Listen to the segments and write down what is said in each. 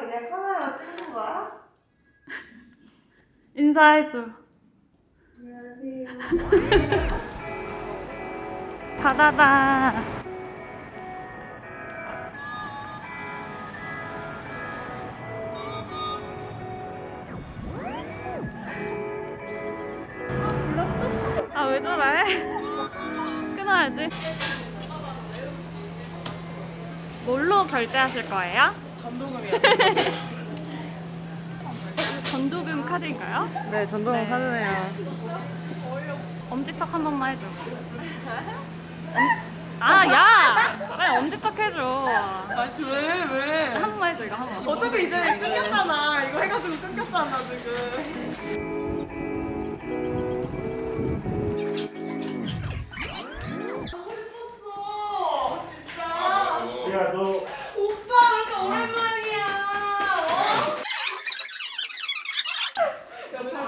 그냥 카메라 찍는 거야? 인사해줘. 안녕하세요. 바다다. 아, 왜 저래? 끊어야지. 뭘로 결제하실 거예요? 전도금이요. 전도금 카드인가요? 네, 전도금 네. 카드네요. 엄지척 한 번만 해줘. 아, 야! 빨리 엄지척 해줘. 아씨 왜 왜? 한 번만 해줘, 이거 한 번. 어차피 이제 끊겼잖아. 이거 해가지고 끊겼잖아 지금.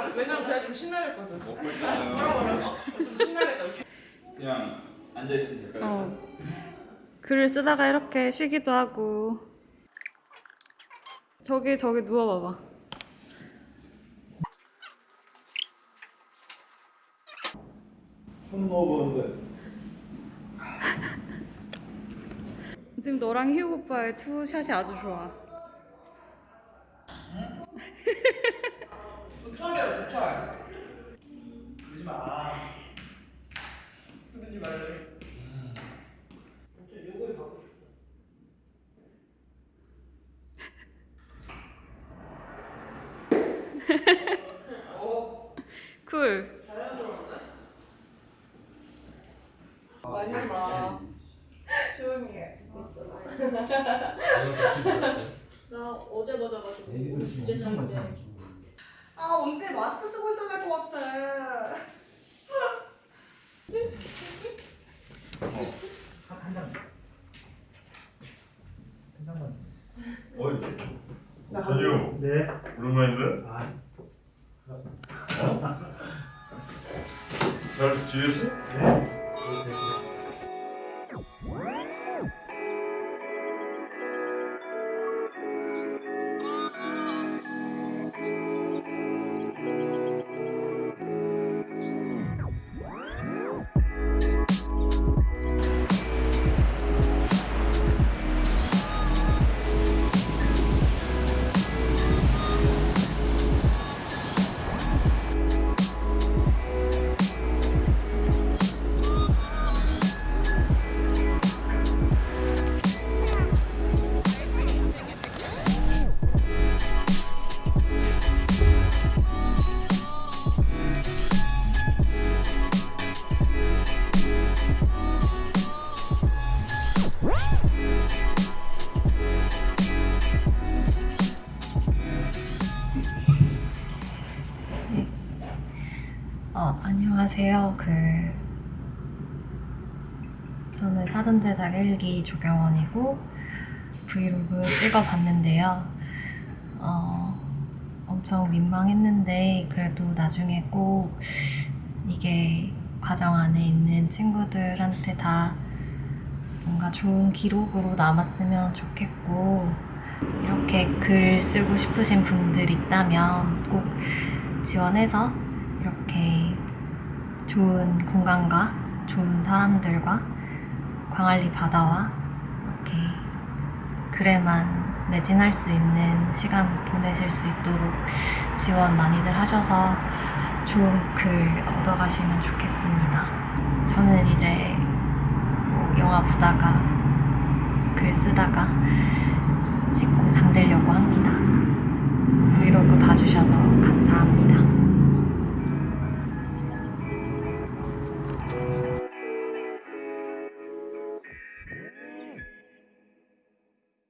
어? 왜냐면 그냥 좀 신나랬거든. 먹고 있잖아요. 좀 신나랬다. 그냥 앉아 있으면 될까요? 어. 글을 쓰다가 이렇게 쉬기도 하고. 저기, 저기 누워봐봐. 손 넣어보는데. 지금 너랑 희우 오빠의 투샷이 아주 좋아. 도철이야 도철. 그러지 마. 그러지 말래. 요걸 봐. 어, 쿨. 자연스러운데? 많이 봐. 조용히 해. 나 어제 맞아가지고 둘째 날인데 아, 언제 마스크 쓰고 있어야 될 것 같아. 어이. 전유. 네. 오랜만인데? 잘 지 어, 안녕하세요. 그 저는 사전 제작 1기 조경원이고 브이로그 찍어봤는데요. 어, 엄청 민망했는데 그래도 나중에 꼭 이게 과정 안에 있는 친구들한테 다 뭔가 좋은 기록으로 남았으면 좋겠고 이렇게 글 쓰고 싶으신 분들 있다면 꼭 지원해서 이렇게 좋은 공간과 좋은 사람들과 광안리 바다와 이렇게 글에만 매진할 수 있는 시간 보내실 수 있도록 지원 많이들 하셔서 좋은 글 얻어가시면 좋겠습니다. 저는 이제 뭐 영화 보다가 글 쓰다가 찍고 잠들려고 합니다. 브이로그 봐주셔서 감사합니다.